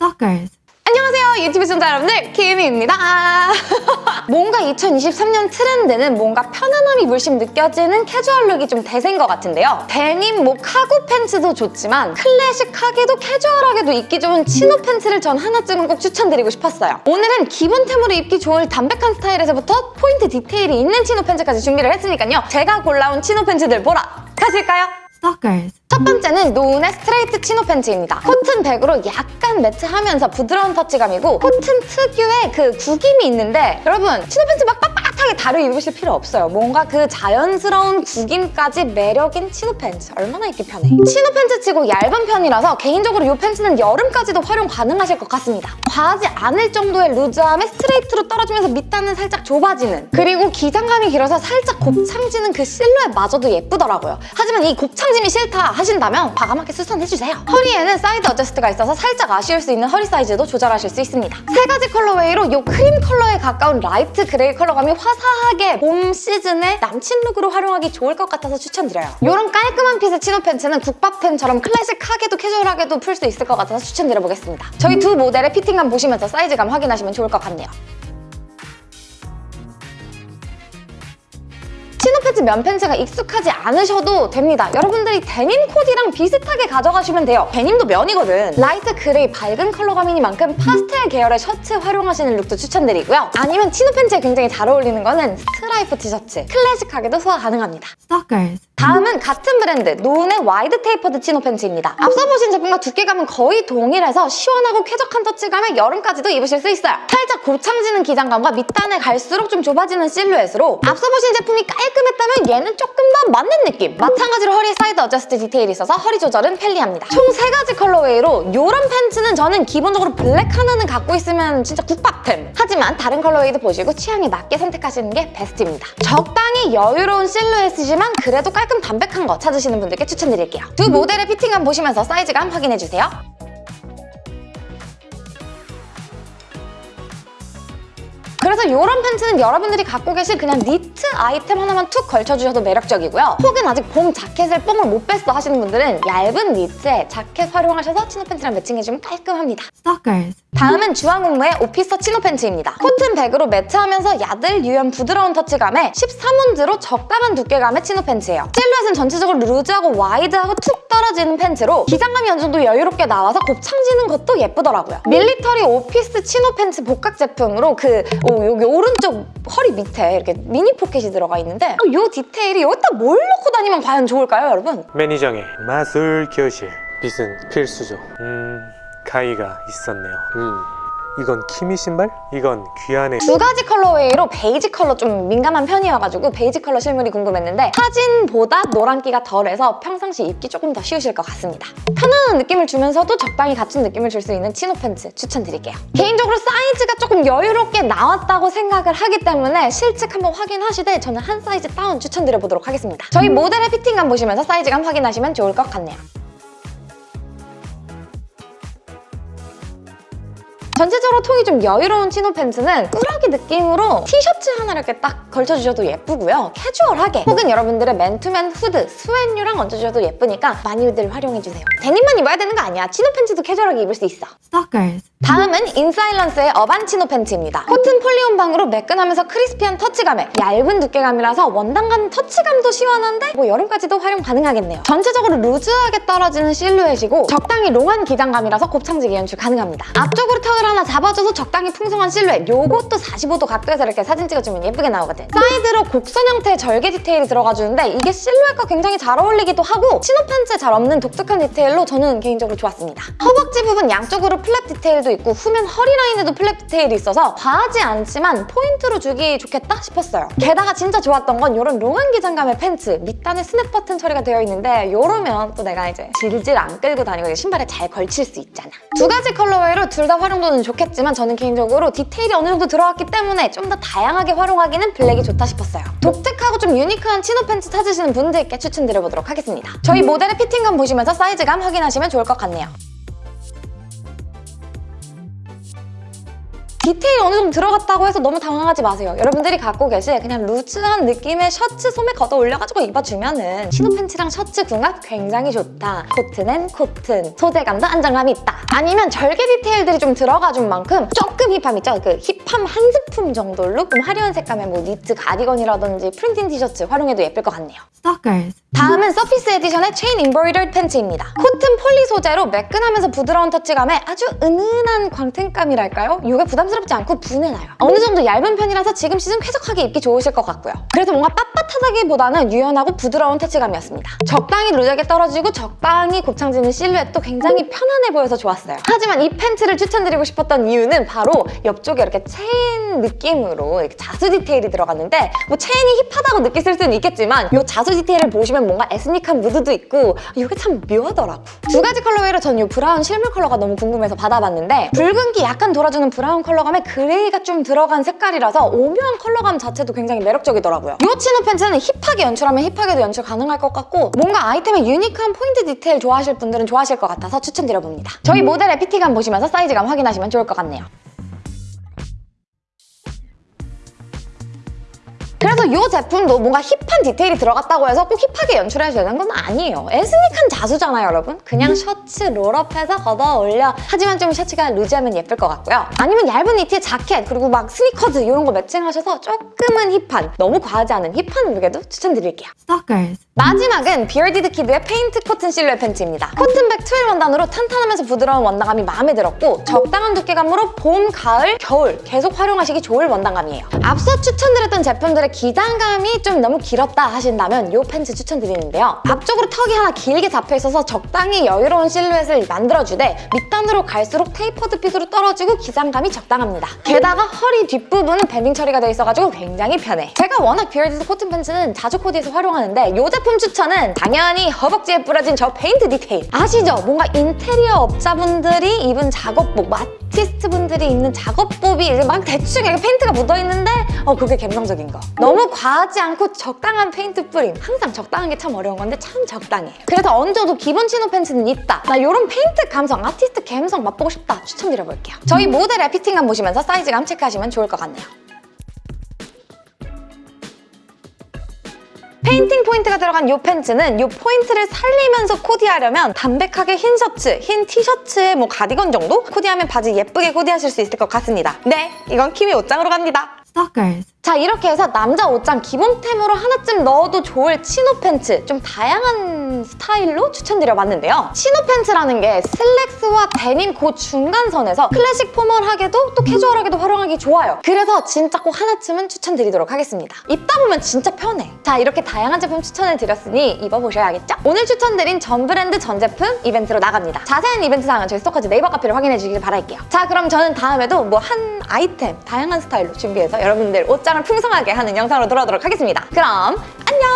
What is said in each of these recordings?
Stalkers. 안녕하세요 유튜브 시청자 여러분들 키미입니다 뭔가 2023년 트렌드는 뭔가 편안함이 물씬 느껴지는 캐주얼 룩이 좀 대세인 것 같은데요 데님, 뭐 카고 팬츠도 좋지만 클래식하게도 캐주얼하게도 입기 좋은 치노 팬츠를 전 하나쯤은 꼭 추천드리고 싶었어요 오늘은 기본템으로 입기 좋을 담백한 스타일에서부터 포인트 디테일이 있는 치노 팬츠까지 준비를 했으니까요 제가 골라온 치노 팬츠들 보러 가실까요? Stalkers. 첫 번째는 노은의 스트레이트 치노 팬츠입니다. 코튼 백으로 약간 매트하면서 부드러운 터치감이고 코튼 특유의 그 구김이 있는데 여러분 치노 팬츠 막 빳빳하게 다려 입으실 필요 없어요. 뭔가 그 자연스러운 구김까지 매력인 치노 팬츠. 얼마나 입기 편해. 치노 팬츠 치고 얇은 편이라서 개인적으로 이 팬츠는 여름까지도 활용 가능하실 것 같습니다. 과하지 않을 정도의 루즈함에 스트레이트로 떨어지면서 밑단은 살짝 좁아지는 그리고 기장감이 길어서 살짝 곱창지는 그 실루엣마저도 예쁘더라고요. 하지만 이 곱창짐이 싫다 하신다면 과감하게 수선해주세요. 허리에는 사이드 adjust가 있어서 살짝 아쉬울 수 있는 허리 사이즈도 조절하실 수 있습니다. 세 가지 colorway로 이 크림 컬러에 가까운 라이트 그레이 컬러감이 화 사하게 봄 시즌에 남친 룩으로 활용하기 좋을 것 같아서 추천드려요. 이런 깔끔한 핏의 치노 팬츠는 국밥템처럼 클래식하게도 캐주얼하게도 풀 수 있을 것 같아서 추천드려보겠습니다. 저희 두 모델의 피팅감 보시면서 사이즈감 확인하시면 좋을 것 같네요. 팬츠 면 팬츠가 익숙하지 않으셔도 됩니다. 여러분들이 데님 코디랑 비슷하게 가져가시면 돼요. 데님도 면이거든. 라이트 그레이 밝은 컬러감이니만큼 파스텔 계열의 셔츠 활용하시는 룩도 추천드리고요. 아니면 치노 팬츠에 굉장히 잘 어울리는 거는 스트라이프 티셔츠. 클래식하게도 소화 가능합니다. Stalkers. 다음은 같은 브랜드 노은의 와이드 tapered 치노 팬츠입니다. 앞서 보신 제품과 두께감은 거의 동일해서 시원하고 쾌적한 터치감에 여름까지도 입으실 수 있어요. 살짝 곱창지는 기장감과 밑단에 갈수록 좀 좁아지는 실루엣으로 앞서 보신 제품이 깔끔했다면 얘는 조금 더 맞는 느낌! 마찬가지로 허리 사이드 adjust 디테일이 있어서 허리 조절은 편리합니다. 총 세 가지 colorway로 이런 팬츠는 저는 기본적으로 블랙 하나는 갖고 있으면 진짜 국밥템! 하지만 다른 colorway도 보시고 취향에 맞게 선택하시는 게 베스트입니다. 적당히 여유로운 실루엣이지만 그래도 깔끔 담백한 거 찾으시는 분들께 추천드릴게요. 두 모델의 피팅감 보시면서 사이즈감 확인해주세요. 그래서 이런 팬츠는 여러분들이 갖고 계실 그냥 니트 아이템 하나만 툭 걸쳐주셔도 매력적이고요. 혹은 아직 봄 자켓을 뽕을 못 뺐어 하시는 분들은 얇은 니트에 자켓 활용하셔서 치노 팬츠랑 매칭해주면 깔끔합니다. Stalkers. 다음은 주황음무의 오피서 치노 팬츠입니다. 코튼 백으로 매트하면서 야들 유연 부드러운 터치감에 13온즈로 적당한 두께감의 치노 팬츠예요. 실루엣은 전체적으로 루즈하고 와이드하고 툭 떨어지는 팬츠로 기장감이 어느 정도 여유롭게 나와서 곱창지는 것도 예쁘더라고요. 밀리터리 오피서 치노 팬츠 복각 제품으로 그 오, 여기 오른쪽 허리 밑에 이렇게 미니 포켓이 들어가 있는데 이 디테일이 여기다 뭘 넣고 다니면 과연 좋을까요, 여러분? 매니저의 마술 교실 빗은 필수죠 음 가이가 있었네요 음 이건 키미 신발? 이건 귀한의 두 가지 colorway로 베이지 컬러 좀 민감한 편이어가지고 베이지 컬러 실물이 궁금했는데 사진보다 노란기가 덜해서 평상시 입기 조금 더 쉬우실 것 같습니다. 편안한 느낌을 주면서도 적당히 갖춘 느낌을 줄 수 있는 치노 팬츠 추천드릴게요. 개인적으로 사이즈가 조금 여유롭게 나왔다고 생각을 하기 때문에 실측 한번 확인하시되 저는 한 사이즈 다운 추천드려보도록 하겠습니다. 저희 모델의 피팅감 보시면서 사이즈감 확인하시면 좋을 것 같네요. 전체적으로 통이 좀 여유로운 치노 팬츠는 꾸러기 느낌으로 티셔츠 하나 이렇게 딱 걸쳐주셔도 예쁘고요. 캐주얼하게 혹은 여러분들의 맨투맨 후드, 스웨뉴랑 얹어주셔도 예쁘니까 많이들 활용해주세요. 데님만 입어야 되는 거 아니야. 치노 팬츠도 캐주얼하게 입을 수 있어. Stalkers. 다음은 인사일런스의 어반 치노 팬츠입니다. 코튼 폴리 혼방으로 매끈하면서 crispy한 터치감에 얇은 두께감이라서 원단감 터치감도 시원한데 뭐 여름까지도 활용 가능하겠네요. 전체적으로 루즈하게 떨어지는 실루엣이고 적당히 long한 기장감이라서 곱창지게 연출 가능합니다. 앞쪽으로 턱을 하나 잡아줘서 적당히 풍성한 실루엣 요것도 45도 각도에서 이렇게 사진 찍어주면 예쁘게 나오거든. 사이드로 곡선 형태의 절개 디테일이 들어가주는데 이게 실루엣과 굉장히 잘 어울리기도 하고 치노 팬츠에 잘 없는 독특한 디테일로 저는 개인적으로 좋았습니다. 허벅지 부분 양쪽으로 flap 디테일도 있고 후면 허리 라인에도 flap 디테일이 있어서 과하지 않지만 포인트로 주기 좋겠다 싶었어요. 게다가 진짜 좋았던 건 이런 long한 기장감의 팬츠 밑단에 스냅 버튼 처리가 되어 있는데 이러면 또 내가 이제 질질 안 끌고 다니고 신발에 잘 걸칠 수 있잖아. 두 가지 colorway로 둘 다 활용도는 좋겠지만 저는 개인적으로 디테일이 어느 정도 들어갔기 때문에 좀 더 다양하게 활용하기는 블랙이 좋다 싶었어요. 독특하고 좀 유니크한 chino 팬츠 찾으시는 분들께 추천드려보도록 하겠습니다. 저희 모델의 피팅감 보시면서 사이즈감 확인하시면 좋을 것 같네요. 디테일이 어느 정도 들어갔다고 해서 너무 당황하지 마세요. 여러분들이 갖고 계실 그냥 루즈한 느낌의 셔츠 소매 걷어 올려가지고 입어주면 은 chino 팬츠랑 셔츠 궁합 굉장히 좋다. 코트는 코튼, 소재감도 안정감이 있다. 아니면 절개 디테일들이 좀 들어가준 만큼 조금 hip함 있죠? 그 hip함 한 스푼 정도로 좀 화려한 색감의 뭐 니트 가디건이라든지 프린팅 티셔츠 활용해도 예쁠 것 같네요. Stalkers. 다음은 Surface Edition의 체인 embroidered 팬츠입니다. 코튼 poly 소재로 매끈하면서 부드러운 터치감에 아주 은은한 광택감이랄까요? 이게 부담 스럽지 않고 분해나요. 어느 정도 얇은 편이라서 지금 시즌 쾌적하게 입기 좋으실 것 같고요. 그래서 뭔가 빳빳하다기보다는 유연하고 부드러운 터치감이었습니다. 적당히 루즈하게 떨어지고 적당히 곱창지는 실루엣도 굉장히 편안해 보여서 좋았어요. 하지만 이 팬츠를 추천드리고 싶었던 이유는 바로 옆쪽에 이렇게 체인 느낌으로 이렇게 자수 디테일이 들어갔는데 뭐 체인이 hip하다고 느끼실 수는 있겠지만 이 자수 디테일을 보시면 뭔가 에스닉한 무드도 있고 이게 참 묘하더라고. 두 가지 컬러웨이로 전 이 브라운 실물 컬러가 너무 궁금해서 받아봤는데 붉은기 약간 돌아주는 브라운 컬러 감에 그레이가 좀 들어간 색깔이라서 오묘한 컬러감 자체도 굉장히 매력적이더라고요. 이 chino 팬츠는 hip하게 연출하면 hip하게도 연출 가능할 것 같고 뭔가 아이템의 유니크한 포인트 디테일 좋아하실 분들은 좋아하실 것 같아서 추천드려봅니다. 저희 모델의 피팅감 보시면서 사이즈감 확인하시면 좋을 것 같네요. 그래서 이 제품도 뭔가 hip한 디테일이 들어갔다고 해서 꼭 hip하게 연출해야 되는 건 아니에요. 에스닉한 자수잖아요, 여러분. 그냥 셔츠 roll-up해서 걷어 올려. 하지만 좀 셔츠가 루즈하면 예쁠 것 같고요. 아니면 얇은 니트에 자켓, 그리고 막 스니커즈 이런 거 매칭하셔서 조금은 hip한, 너무 과하지 않은 hip한 룩에도 추천드릴게요. Stalkers. 마지막은 Bearded Kid의 페인트 코튼 실루엣 팬츠입니다. 코튼 백 twill 원단으로 탄탄하면서 부드러운 원단감이 마음에 들었고 적당한 두께감으로 봄, 가을, 겨울 계속 활용하시기 좋을 원단감이에요. 앞서 추천드렸던 제품들의 기장감이 좀 너무 길었다 하신다면 이 팬츠 추천드리는데요. 앞쪽으로 턱이 하나 길게 잡혀있어서 적당히 여유로운 실루엣을 만들어주되 밑단으로 갈수록 tapered fit으로 떨어지고 기장감이 적당합니다. 게다가 허리 뒷부분은 banding 처리가 되어 있어가지고 굉장히 편해. 제가 워낙 Bearded 코튼 팬츠는 자주 코디해서 활용하는데 이 제품 추천은 당연히 허벅지에 뿌려진 저 페인트 디테일. 아시죠? 뭔가 인테리어 업자분들이 입은 작업복, 뭐 아티스트 분들이 입는 작업복이 이제 막 대충 이렇게 페인트가 묻어있는데 어 그게 감성적인 거. 너무 과하지 않고 적당한 페인트 뿌림. 항상 적당한 게 참 어려운 건데 참 적당해요. 그래서 얹어도 기본 chino 팬츠는 있다. 나 이런 페인트 감성, 아티스트 감성 맛보고 싶다. 추천드려볼게요. 저희 모델의 피팅감 보시면서 사이즈감 체크하시면 좋을 것 같네요 페인팅 포인트가 들어간 이 팬츠는 이 포인트를 살리면서 코디하려면 담백하게 흰 셔츠, 흰 티셔츠에 뭐 가디건 정도? 코디하면 바지 예쁘게 코디하실 수 있을 것 같습니다. 네, 이건 키미 옷장으로 갑니다. Stalkers. 자 이렇게 해서 남자 옷장 기본템으로 하나쯤 넣어도 좋을 chino 팬츠 좀 다양한 스타일로 추천드려봤는데요. chino 팬츠라는 게 슬랙스와 데님 그 중간선에서 클래식 formal하게도 또 캐주얼하게도 활용하기 좋아요. 그래서 진짜 꼭 하나쯤은 추천드리도록 하겠습니다. 입다 보면 진짜 편해. 자 이렇게 다양한 제품 추천을 드렸으니 입어보셔야겠죠? 오늘 추천드린 전 브랜드 전 제품 이벤트로 나갑니다. 자세한 이벤트 사항은 저희 스토커즈 네이버 카페를 확인해 주시길 바랄게요. 자 그럼 저는 다음에도 뭐 한 아이템 다양한 스타일로 준비해서 여러분들 옷장 입담을 풍성하게 하는 영상으로 돌아오도록 하겠습니다. 그럼 안녕!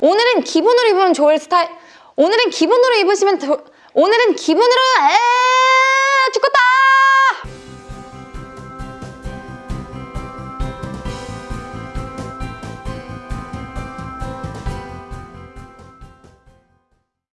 오늘은 기분으로 입으면 좋을 스타일 오늘은 기분으로 입으시면 도... 오늘은 기분으로 에이, 죽겠다!